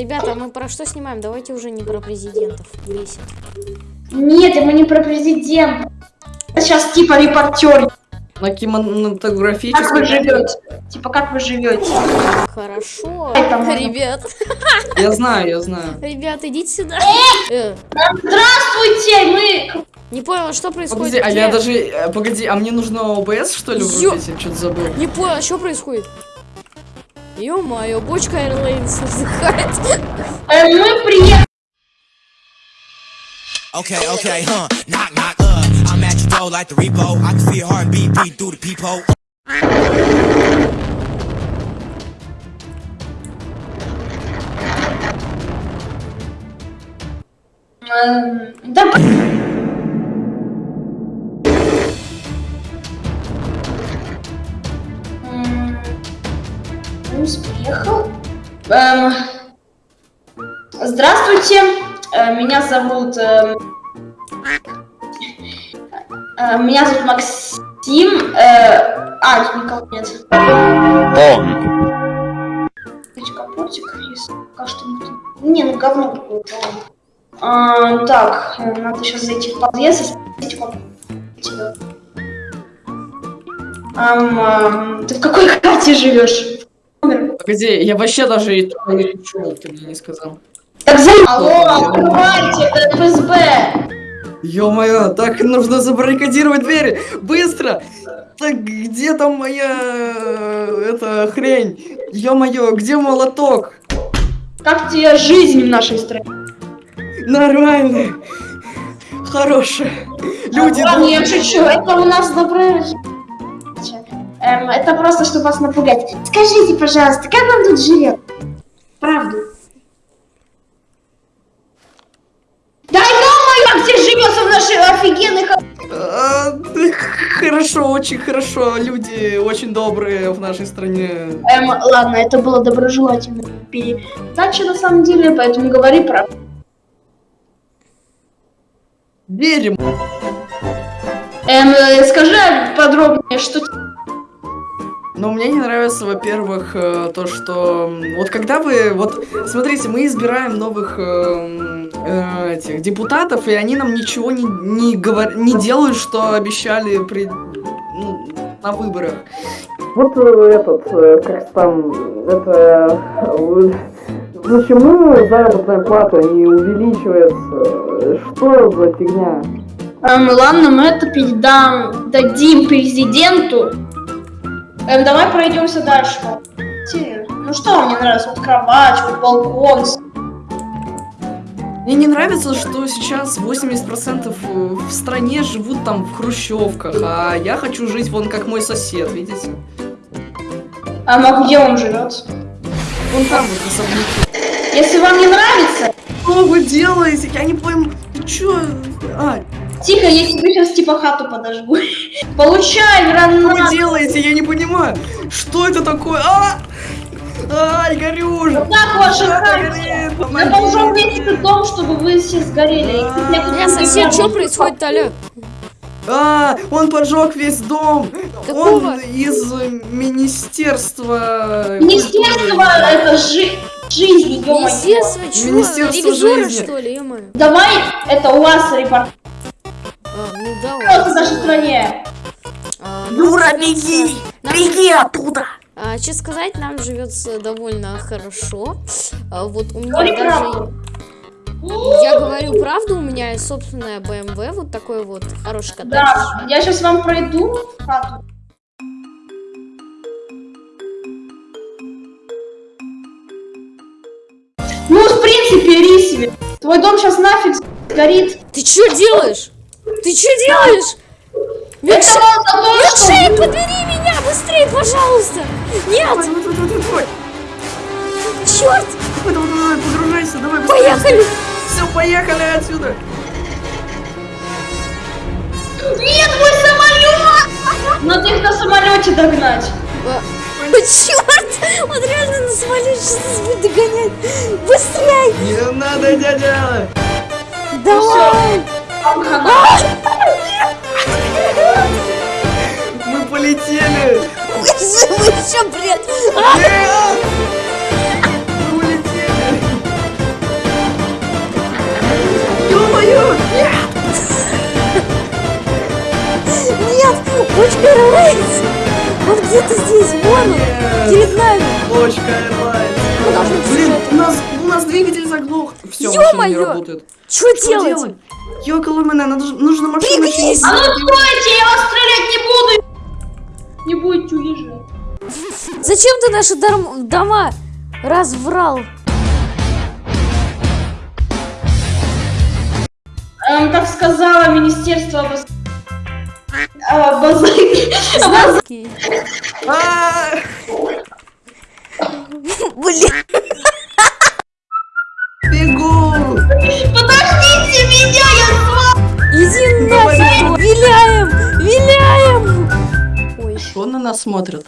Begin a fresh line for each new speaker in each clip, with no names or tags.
ребята, мы про что снимаем? Давайте уже не про президентов. Бесит.
Нет, мы не про президента. Сейчас типа репортер.
На
Как вы
кинематографическом...
живете? Типа как вы живете?
Хорошо.
Это.
Ребят,
Я знаю, я знаю.
ребят, идите сюда. Э,
Здравствуйте, мы...
Не понял, что происходит?
Погоди, а я даже... э, Погоди, а мне нужно ОБС, что ли, врубить? Я что-то забыл.
Не понял, что происходит? Ё-моё, бочка Airlines вздыхает.
э, мы приехали.
Okay, okay, huh? Knock, knock, uh. I'm at your door like the repo. I can see your heartbeat beat through the peephole.
Эм, Да... Минус приехал. Эм, Здравствуйте, э, меня зовут... эм, э, Меня зовут Максим. э, А, тут никого нет. Эти капотик, если пока что. Не, ну говно какое-то. А, так, э, надо сейчас зайти в подъезд и спросить, как тебя. Ам, ам, ты в какой хате живешь?
Погоди, я вообще даже и туда не пришел, ты мне не сказал.
Так за... Алло, открывайте, это ФСБ!
Ё-моё, так нужно забаррикадировать двери! Быстро! Так где там моя... э, эта хрень? Ё-моё, где молоток?
Как тебе жизнь в нашей стране?
Нормально. Хорошая. Люди
Ладно, я
добрые.
шучу, это у нас доброе ж- Эм, это просто, чтобы вас напугать. Скажите, пожалуйста, как вам тут живет? Правду. Да ё-моё, где живется в ха-
А, да, Хорошо, очень хорошо. Люди очень добрые в нашей стране.
Эм, ладно, это было доброжелательно передача на самом деле, поэтому говори правду.
Верим.
Эм, э, скажи подробнее, что... т-
Но мне не нравится, во-первых, э, то, что вот когда вы, вот смотрите, мы избираем новых э, этих депутатов, и они нам ничего не не, говор- не делают, что обещали при ну, на выборах. Вот э, этот, э, как там, это почему заработная плата не увеличивается? Что за фигня?
Эм, ладно, мы это передам, дадим президенту. Эм, давай пройдемся дальше. Те, Ну что вам не нравится? Вот кровать, вот балкон.
Мне не нравится, что сейчас 80% в стране живут там в хрущевках, а я хочу жить вон как мой сосед, видите?
А ну, где он живет?
Вон там вот особняки.
Если вам не нравится,
Что вы делаете? Я не пойму. Ты чё? А,
тихо, я тебе сейчас типа хату подожгу. Получай,
что
гранату.
вы делаете? Я понимаю. Что это такое? А! Ай, горю же!
Так, ваша
Хата
хата.
горит,
Я должен этот дом, чтобы вы все сгорели. Я не
сосед,
знаю,
что происходит, Алё?
А, он поджег весь дом.
Какого?
Он из министерства.
Министерство это жи- жизни, ё
Министерство чего?
Министерство
Ревизора,
жизни.
что ли, ё-моё?
Давай, это у вас репорт
А, ну да,
в
ладно.
нашей стране.
А, нам
Юра,
живётся-
беги!
Нам
Беги оттуда!
А, что сказать, нам живется довольно хорошо. А, вот у меня
Говори
даже... Я говорю правду, у меня есть собственная BMW, вот такой вот хороший коттедж.
Да, я сейчас вам пройду в хату. Ну, в принципе, Риси, твой дом сейчас нафиг горит.
Ты что делаешь? Ты что делаешь?
Что...
Микшей, подбери меня быстрее, пожалуйста! Нет, черт!
Давай, давай, давай, погружайся, давай, быстрее.
Поехали!
Все, поехали отсюда.
Нет, мой самолет! Надо их на самолете догнать.
А, черт! Он реально на самолете сейчас будет догонять! Быстрей!
Не надо, дядя.
Давай!
Вам
улетели!
Вы что, бред!
Мы улетели!
Ё-моё! Нет! Нет! Точка где-то здесь, вон он! Перед нами!
Точка Airlines!
Ну,
Блин, у нас, у нас двигатель заглох! Все, машина не работает!
Что делать?
делать? Ёкало меня, нужно машину
Пригнись!
А ну стойте, я вас стрелять не буду! Не будете уезжать.
Зачем ты наши дом- дома разврал?
Эм, как сказала Министерство обоз-
Знаки.
А,
Блин,
Что на нас смотрят?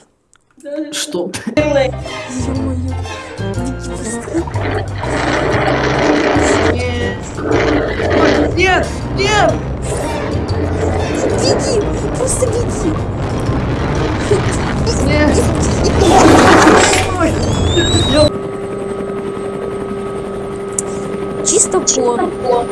Что? Нет! Нет!
Беги, просто беги.
Нет!
Чисто пон.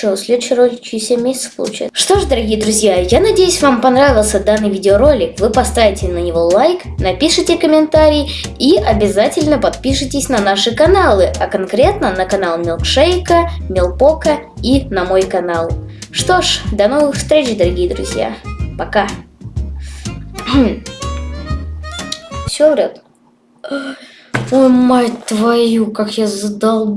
Что, следующий ролик через 7 месяцев получается. Что ж, дорогие друзья, я надеюсь, вам понравился данный видеоролик. Вы поставите на него лайк, напишите комментарий и обязательно подпишитесь на наши каналы, а конкретно на канал Милкшейка, Милпока и на мой канал. Что ж, до новых встреч, дорогие друзья. Пока. Все врет. Ой, мать твою, как я задал.